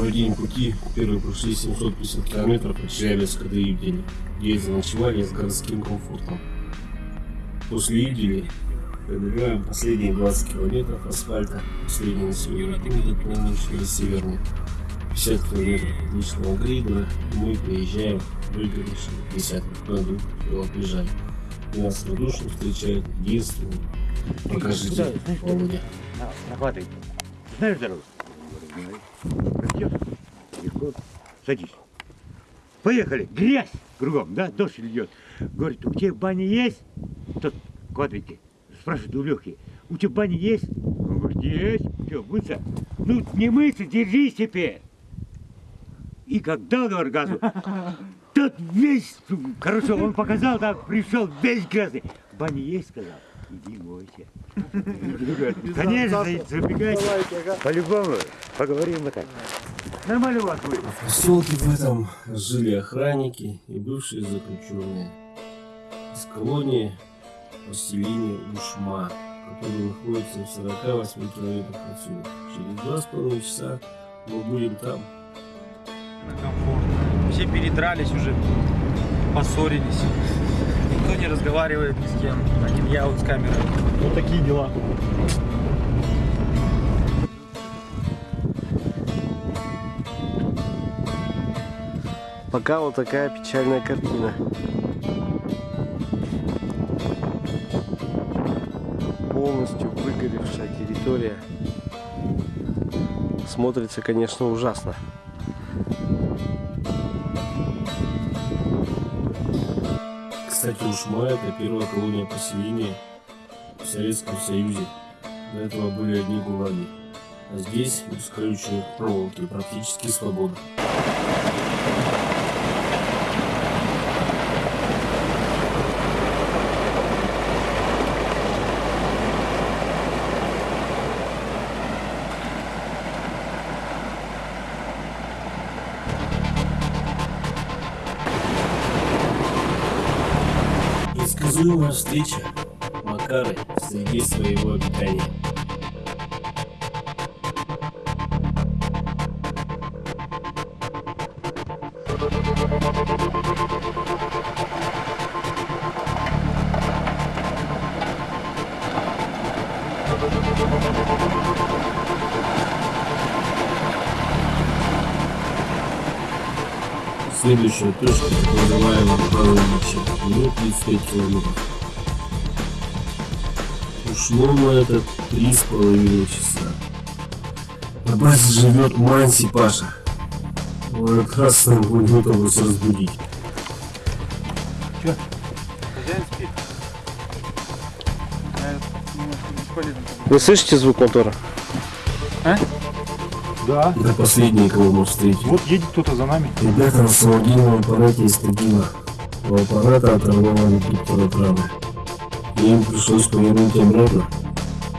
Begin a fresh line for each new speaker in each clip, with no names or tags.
Второй день пути, первые прошли 750 километров от Челябинска до Ивдели, где заночевали с городским комфортом. После Ивдели пробегаем последние 20 километров асфальта, последний населенный пункт от Полночный до Северный. 50 километров отличного грейдера, и мы приезжаем выгоревший десяток году велоприжай. Нас радушно встречает единственный. Покажите, Володя.
Нахватай. Знаешь дорогу? Растешь? Легко. Садись. Поехали. Грязь кругом, да? Дождь льет. Говорит, у тебя баня есть? Тот квадрики. Спрашивает у Лехи, у тебя баня есть? Он говорит, есть. Что, мыться? Ну, не мыться, держись теперь. И как дал говорит, газу, тот весь, короче, он показал, так, пришел весь грязный. Баня есть, сказал. Иди мойся. Конечно, забегайте. По-любому. Поговорим вот так. Нормально у вас будет.
В поселке в этом жили охранники и бывшие заключенные. Из колонии поселение Ушма, которое находится в 48 километрах отсюда. Через два с половиной часа мы будем там.
комфортно. Все передрались уже, поссорились. Никто не разговаривает ни с кем. Один я вот с камерой. Вот такие дела.
Пока вот такая печальная картина. Полностью выгоревшая территория. Смотрится, конечно, ужасно.
Кстати, Ушма это первая колония поселения в Советском Союзе. До этого были одни гулаги. А здесь, без колючей проволоки, практически свобода. Предсказуемая встреча Макары среди своего обитания. Следующая точка, называемая Павловича, минут 35 километров. Ушло на это три с половиной часа. На базе живет Манси Паша. Он как раз нам будет вас разбудить.
Хозяин спит.
Вы слышите звук мотора?
Да.
Это последние, кого мы встретим.
Вот едет кто-то за нами.
Ребята на самодельном аппарате из Тагила. У аппарата оторвало редуктор от рамы. И им пришлось повернуть обратно.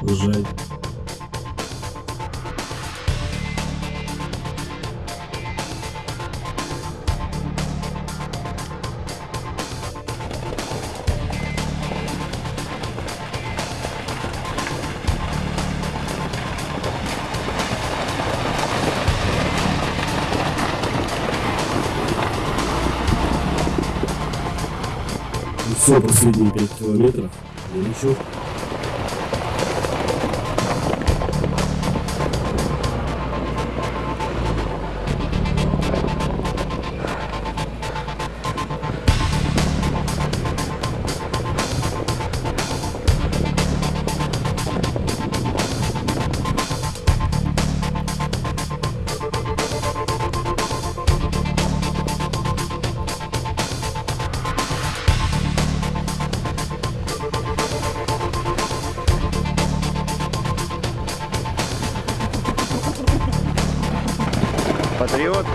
Жаль. Все последние 5 километров. И ничего.
Патриот.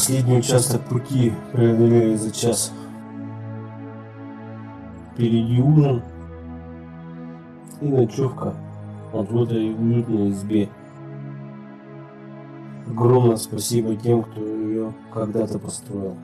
Последний участок пути преодолели за час. Впереди ужин и ночевка в этой уютной избе. Огромное спасибо тем, кто ее когда-то построил.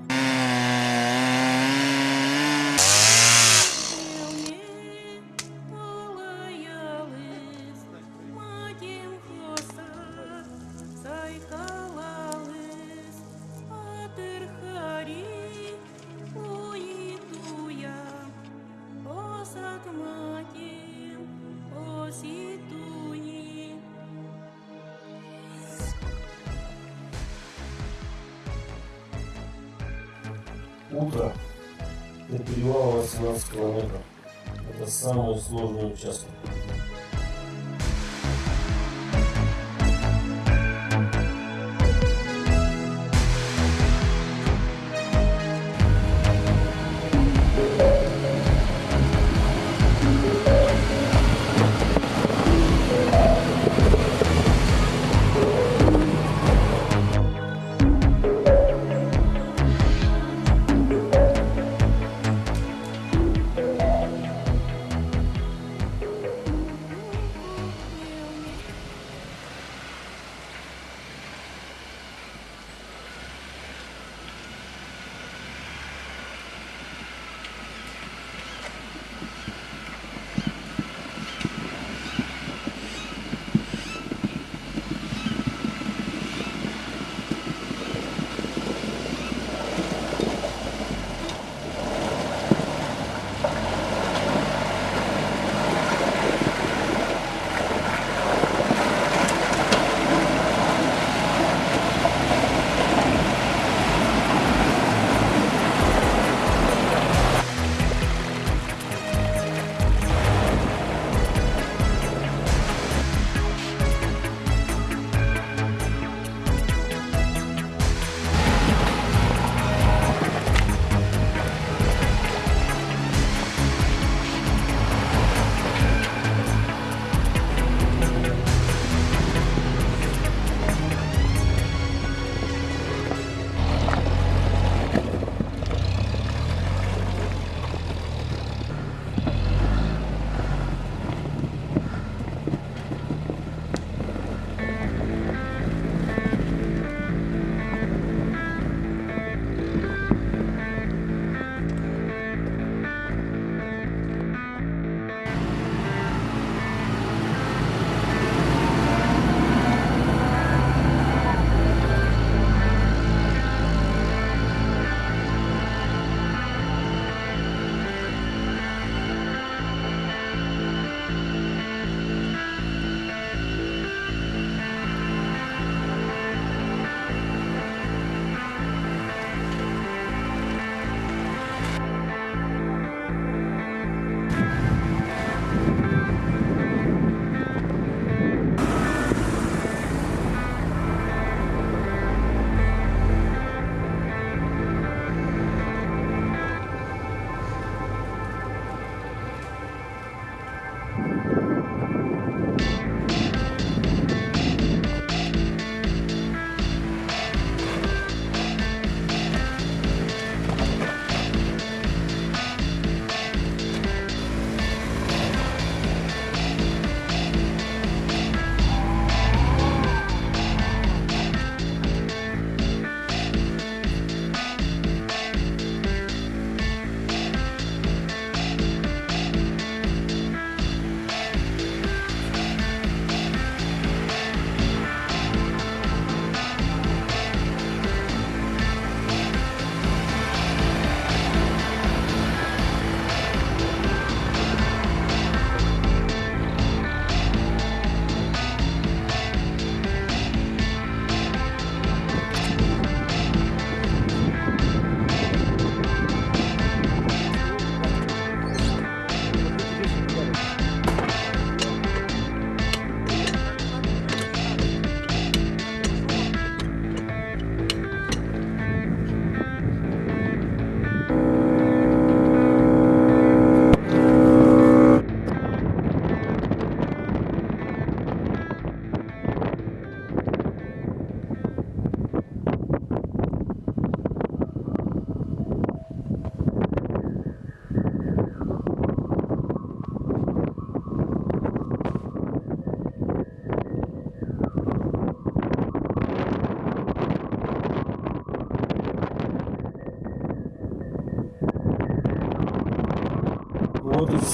Утро до перевала 18 километров. Это самый сложный участок.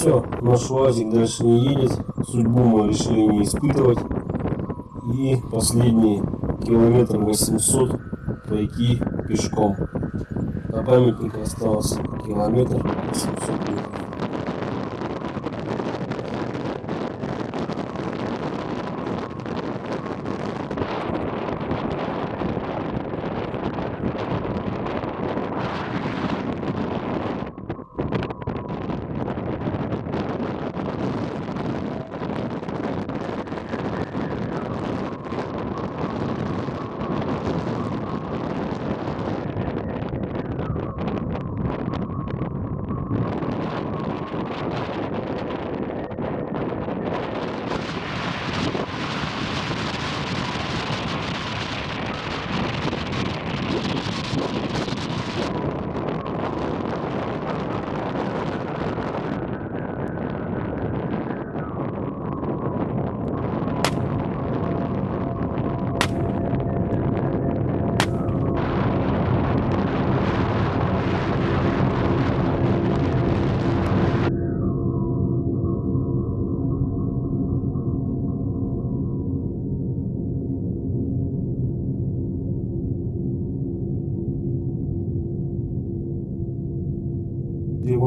Все, наш УАЗик дальше не едет. Судьбу мы решили не испытывать. И последние километр 800 пройти пешком. До памятника осталось километр 800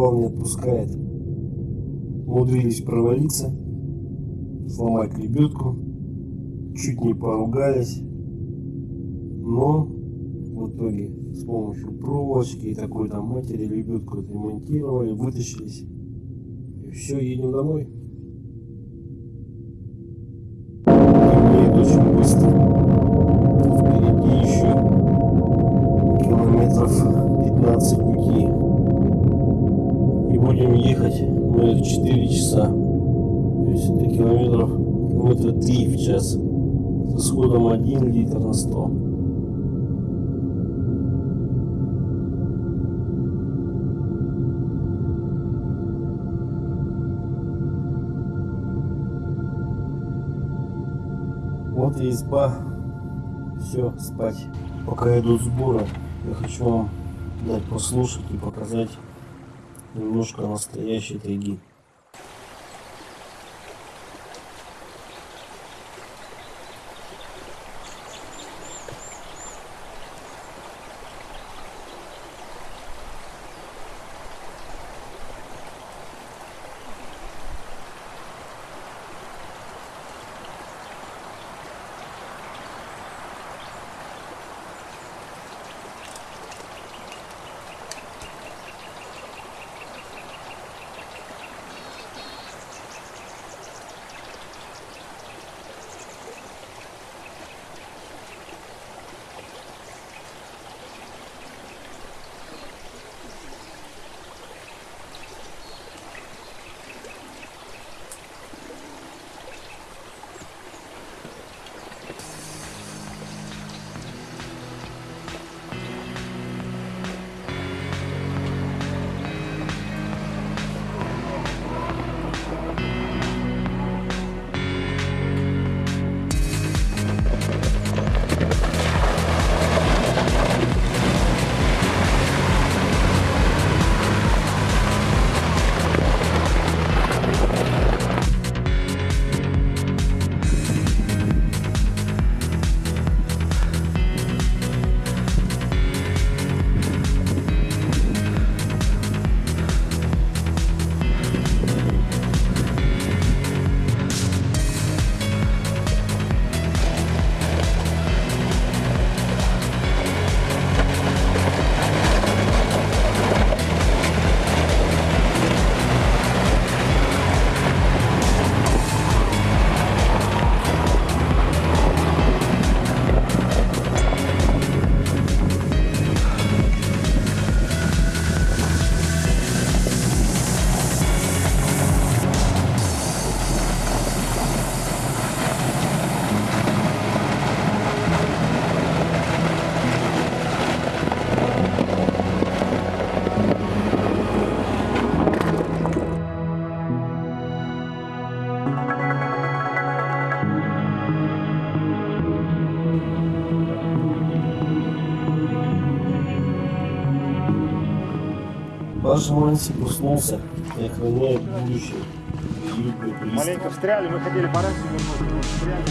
Привал не отпускает. Умудрились провалиться, сломать лебедку, чуть не поругались, но в итоге с помощью проволочки и такой там матери лебедку отремонтировали, вытащились. И все, едем домой. С исходом 1 литр на 100. Вот и изба. Все, спать. Пока идут сборы, я хочу вам дать послушать и показать немножко настоящей тайги. Ваш Манси проснулся и охраняют будущее.
Маленько встряли, мы хотели пораньше вернуться, но встряли.